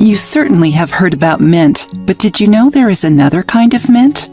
You certainly have heard about mint, but did you know there is another kind of mint?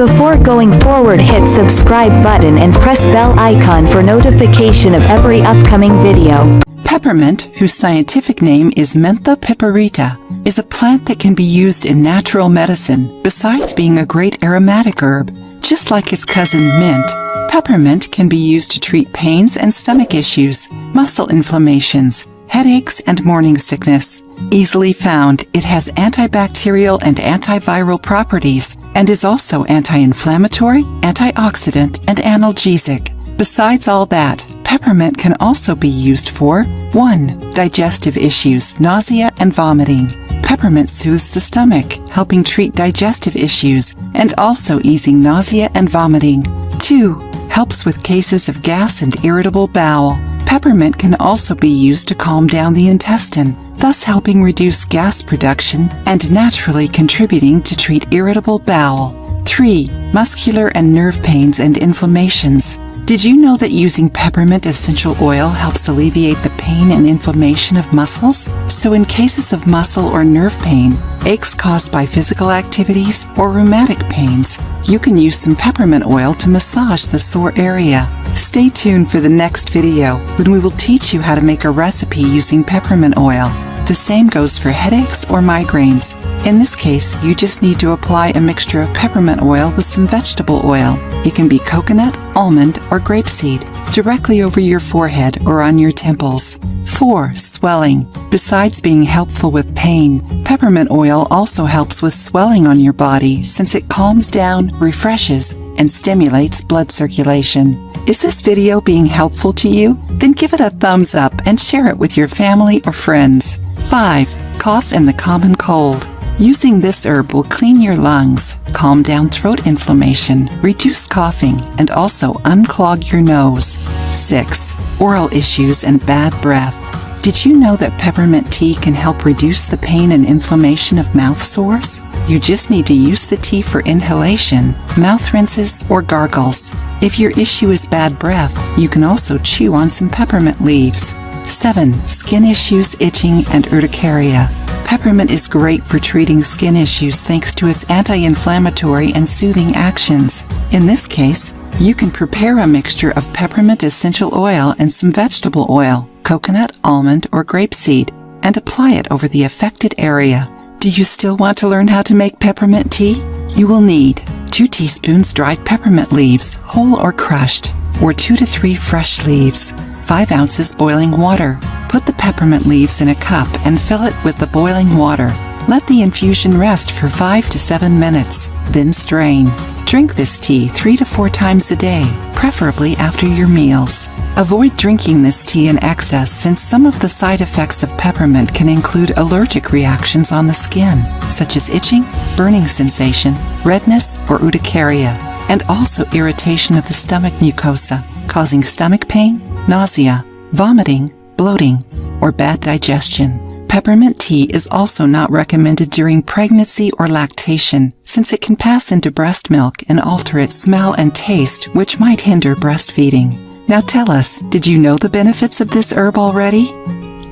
Before going forward hit subscribe button and press bell icon for notification of every upcoming video. Peppermint, whose scientific name is Mentha piperita, is a plant that can be used in natural medicine besides being a great aromatic herb. Just like its cousin mint, peppermint can be used to treat pains and stomach issues, muscle inflammations, headaches, and morning sickness. Easily found, it has antibacterial and antiviral properties and is also anti-inflammatory, antioxidant, and analgesic. Besides all that, peppermint can also be used for 1. Digestive issues, nausea and vomiting. Peppermint soothes the stomach, helping treat digestive issues and also easing nausea and vomiting. 2. Helps with cases of gas and irritable bowel. Peppermint can also be used to calm down the intestine, thus helping reduce gas production and naturally contributing to treat irritable bowel. 3. Muscular and nerve pains and inflammations. Did you know that using peppermint essential oil helps alleviate the pain and inflammation of muscles? So in cases of muscle or nerve pain, aches caused by physical activities, or rheumatic pains, you can use some peppermint oil to massage the sore area. Stay tuned for the next video when we will teach you how to make a recipe using peppermint oil. The same goes for headaches or migraines. In this case, you just need to apply a mixture of peppermint oil with some vegetable oil. It can be coconut, almond, or grapeseed, directly over your forehead or on your temples. 4. Swelling. Besides being helpful with pain, peppermint oil also helps with swelling on your body since it calms down, refreshes, and stimulates blood circulation. Is this video being helpful to you? Then give it a thumbs up and share it with your family or friends. 5. Cough and the common cold. Using this herb will clean your lungs, calm down throat inflammation, reduce coughing, and also unclog your nose. 6. Oral issues and bad breath. Did you know that peppermint tea can help reduce the pain and inflammation of mouth sores? You just need to use the tea for inhalation, mouth rinses, or gargles. If your issue is bad breath, you can also chew on some peppermint leaves. 7. Skin issues, itching, and urticaria. Peppermint is great for treating skin issues thanks to its anti-inflammatory and soothing actions. In this case, you can prepare a mixture of peppermint essential oil and some vegetable oil, coconut, almond, or grapeseed, and apply it over the affected area. Do you still want to learn how to make peppermint tea? You will need 2 teaspoons dried peppermint leaves, whole or crushed, or 2 to 3 fresh leaves, 5 ounces boiling water. Put the peppermint leaves in a cup and fill it with the boiling water. Let the infusion rest for 5 to 7 minutes, then strain. Drink this tea 3 to 4 times a day, preferably after your meals. Avoid drinking this tea in excess since some of the side effects of peppermint can include allergic reactions on the skin, such as itching, burning sensation, redness, or urticaria, and also irritation of the stomach mucosa, causing stomach pain, nausea, vomiting, bloating, or bad digestion. Peppermint tea is also not recommended during pregnancy or lactation, since it can pass into breast milk and alter its smell and taste, which might hinder breastfeeding. Now tell us, did you know the benefits of this herb already?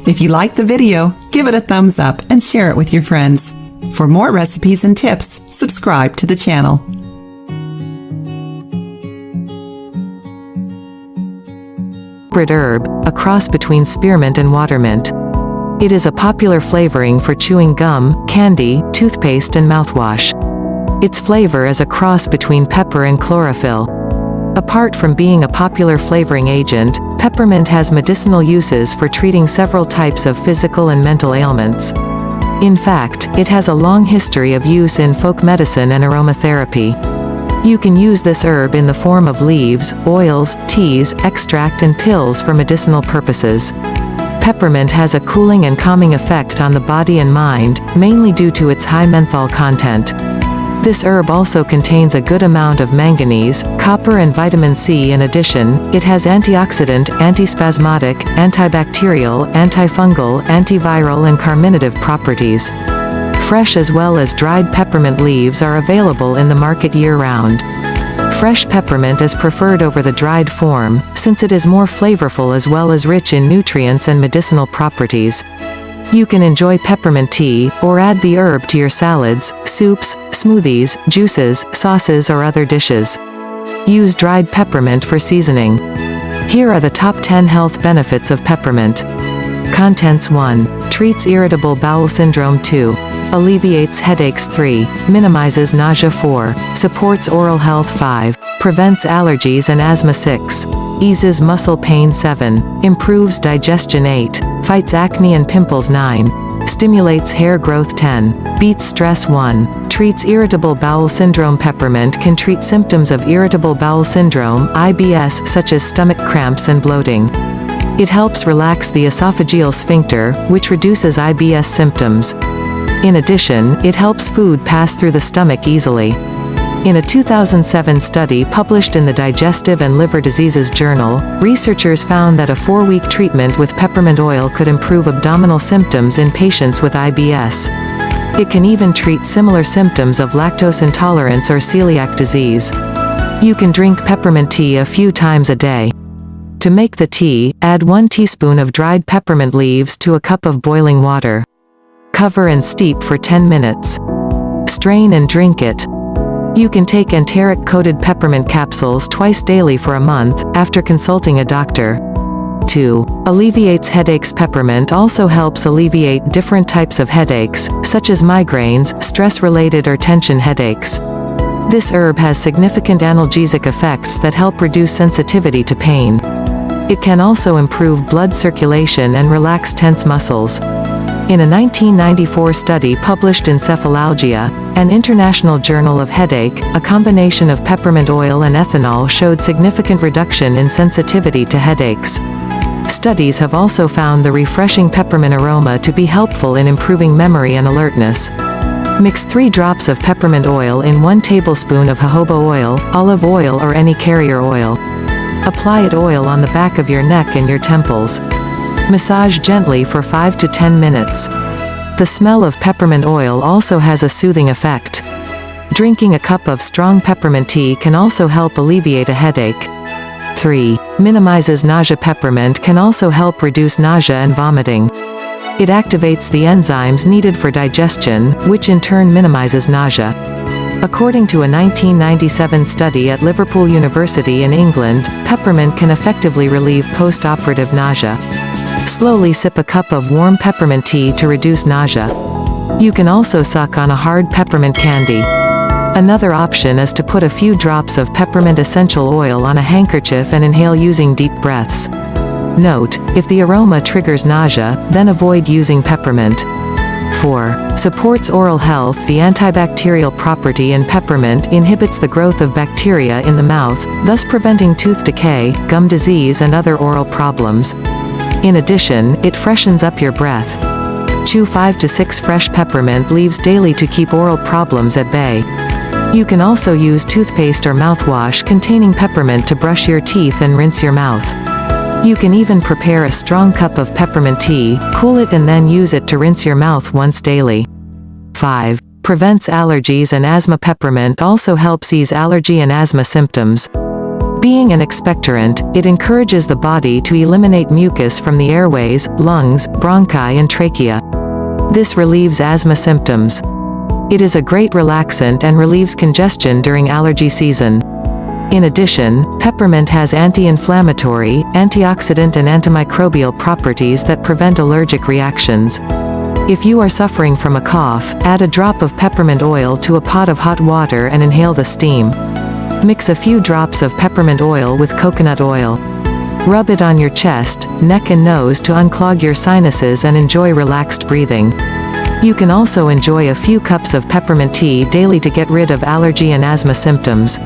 If you liked the video, give it a thumbs up and share it with your friends. For more recipes and tips, subscribe to the channel. herb, a cross between spearmint and watermint. It is a popular flavoring for chewing gum, candy, toothpaste and mouthwash. Its flavor is a cross between pepper and chlorophyll. Apart from being a popular flavoring agent, peppermint has medicinal uses for treating several types of physical and mental ailments. In fact, it has a long history of use in folk medicine and aromatherapy. You can use this herb in the form of leaves, oils, teas, extract and pills for medicinal purposes. Peppermint has a cooling and calming effect on the body and mind, mainly due to its high menthol content. This herb also contains a good amount of manganese, copper and vitamin C in addition, it has antioxidant, antispasmodic, antibacterial, antifungal, antiviral and carminative properties. Fresh as well as dried peppermint leaves are available in the market year-round. Fresh peppermint is preferred over the dried form, since it is more flavorful as well as rich in nutrients and medicinal properties. You can enjoy peppermint tea, or add the herb to your salads, soups, smoothies, juices, sauces or other dishes. Use dried peppermint for seasoning. Here are the top 10 health benefits of peppermint. Contents 1. Treats irritable bowel syndrome 2. Alleviates headaches 3. Minimizes nausea 4. Supports oral health 5. Prevents allergies and asthma 6. Eases muscle pain 7. Improves digestion 8. Fights acne and pimples 9. Stimulates hair growth 10. Beats stress 1. Treats irritable bowel syndrome Peppermint can treat symptoms of irritable bowel syndrome, IBS such as stomach cramps and bloating. It helps relax the esophageal sphincter, which reduces IBS symptoms. In addition, it helps food pass through the stomach easily. In a 2007 study published in the Digestive and Liver Diseases Journal, researchers found that a four-week treatment with peppermint oil could improve abdominal symptoms in patients with IBS. It can even treat similar symptoms of lactose intolerance or celiac disease. You can drink peppermint tea a few times a day. To make the tea, add 1 teaspoon of dried peppermint leaves to a cup of boiling water. Cover and steep for 10 minutes. Strain and drink it. You can take enteric-coated peppermint capsules twice daily for a month, after consulting a doctor. 2. Alleviates headaches Peppermint also helps alleviate different types of headaches, such as migraines, stress-related or tension headaches. This herb has significant analgesic effects that help reduce sensitivity to pain. It can also improve blood circulation and relax tense muscles. In a 1994 study published in Cephalalgia, an international journal of headache, a combination of peppermint oil and ethanol showed significant reduction in sensitivity to headaches. Studies have also found the refreshing peppermint aroma to be helpful in improving memory and alertness. Mix 3 drops of peppermint oil in 1 tablespoon of jojoba oil, olive oil or any carrier oil. Apply it oil on the back of your neck and your temples. Massage gently for 5 to 10 minutes. The smell of peppermint oil also has a soothing effect. Drinking a cup of strong peppermint tea can also help alleviate a headache. 3. Minimizes nausea Peppermint can also help reduce nausea and vomiting. It activates the enzymes needed for digestion, which in turn minimizes nausea. According to a 1997 study at Liverpool University in England, peppermint can effectively relieve post-operative nausea. Slowly sip a cup of warm peppermint tea to reduce nausea. You can also suck on a hard peppermint candy. Another option is to put a few drops of peppermint essential oil on a handkerchief and inhale using deep breaths. Note, if the aroma triggers nausea, then avoid using peppermint. 4. Supports oral health The antibacterial property in peppermint inhibits the growth of bacteria in the mouth, thus preventing tooth decay, gum disease and other oral problems. In addition, it freshens up your breath. Chew 5 to 6 fresh peppermint leaves daily to keep oral problems at bay. You can also use toothpaste or mouthwash containing peppermint to brush your teeth and rinse your mouth. You can even prepare a strong cup of peppermint tea, cool it and then use it to rinse your mouth once daily. 5. Prevents allergies and asthma Peppermint also helps ease allergy and asthma symptoms. Being an expectorant, it encourages the body to eliminate mucus from the airways, lungs, bronchi and trachea. This relieves asthma symptoms. It is a great relaxant and relieves congestion during allergy season. In addition, peppermint has anti-inflammatory, antioxidant and antimicrobial properties that prevent allergic reactions. If you are suffering from a cough, add a drop of peppermint oil to a pot of hot water and inhale the steam. Mix a few drops of peppermint oil with coconut oil. Rub it on your chest, neck and nose to unclog your sinuses and enjoy relaxed breathing. You can also enjoy a few cups of peppermint tea daily to get rid of allergy and asthma symptoms.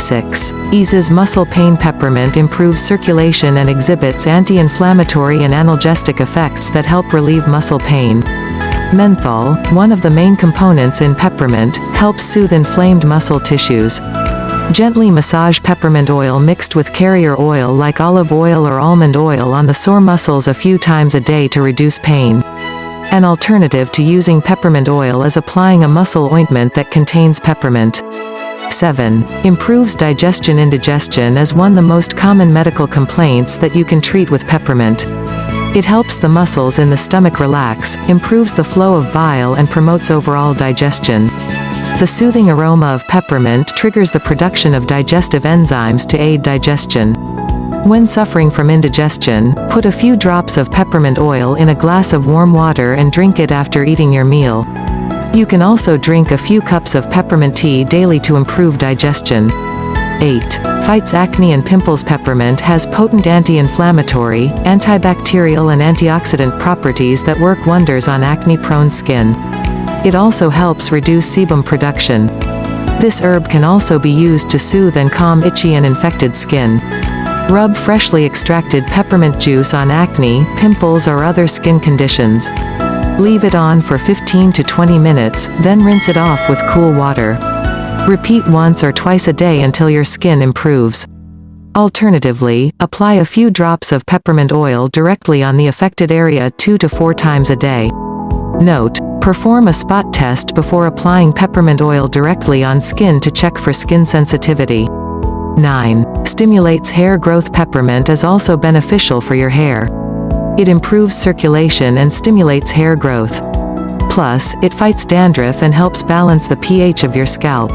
6. Eases muscle pain Peppermint improves circulation and exhibits anti-inflammatory and analgesic effects that help relieve muscle pain. Menthol, one of the main components in peppermint, helps soothe inflamed muscle tissues. Gently massage peppermint oil mixed with carrier oil like olive oil or almond oil on the sore muscles a few times a day to reduce pain. An alternative to using peppermint oil is applying a muscle ointment that contains peppermint. 7. Improves digestion Indigestion is one of the most common medical complaints that you can treat with peppermint. It helps the muscles in the stomach relax, improves the flow of bile and promotes overall digestion. The soothing aroma of peppermint triggers the production of digestive enzymes to aid digestion. When suffering from indigestion, put a few drops of peppermint oil in a glass of warm water and drink it after eating your meal. You can also drink a few cups of peppermint tea daily to improve digestion. 8. Fights acne and pimples Peppermint has potent anti-inflammatory, antibacterial and antioxidant properties that work wonders on acne-prone skin. It also helps reduce sebum production. This herb can also be used to soothe and calm itchy and infected skin. Rub freshly extracted peppermint juice on acne, pimples or other skin conditions. Leave it on for 15 to 20 minutes, then rinse it off with cool water. Repeat once or twice a day until your skin improves. Alternatively, apply a few drops of peppermint oil directly on the affected area 2 to 4 times a day. Note, perform a spot test before applying peppermint oil directly on skin to check for skin sensitivity. 9. Stimulates hair growth Peppermint is also beneficial for your hair. It improves circulation and stimulates hair growth. Plus, it fights dandruff and helps balance the pH of your scalp.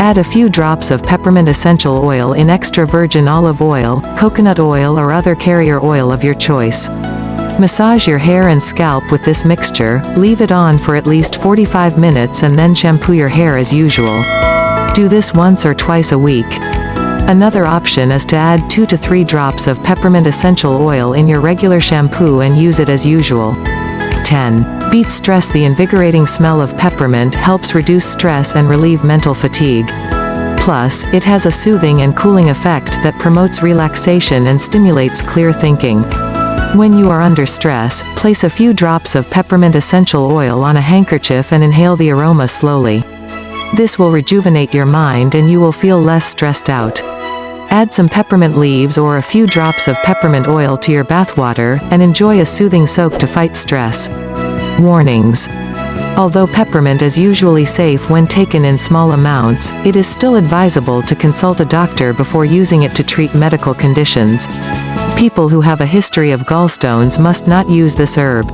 Add a few drops of peppermint essential oil in extra virgin olive oil, coconut oil or other carrier oil of your choice. Massage your hair and scalp with this mixture, leave it on for at least 45 minutes and then shampoo your hair as usual. Do this once or twice a week. Another option is to add 2 to 3 drops of peppermint essential oil in your regular shampoo and use it as usual. 10. Beats stress The invigorating smell of peppermint helps reduce stress and relieve mental fatigue. Plus, it has a soothing and cooling effect that promotes relaxation and stimulates clear thinking. When you are under stress, place a few drops of peppermint essential oil on a handkerchief and inhale the aroma slowly. This will rejuvenate your mind and you will feel less stressed out. Add some peppermint leaves or a few drops of peppermint oil to your bathwater, and enjoy a soothing soak to fight stress. Warnings. Although peppermint is usually safe when taken in small amounts, it is still advisable to consult a doctor before using it to treat medical conditions. People who have a history of gallstones must not use this herb.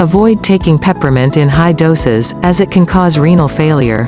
Avoid taking peppermint in high doses, as it can cause renal failure.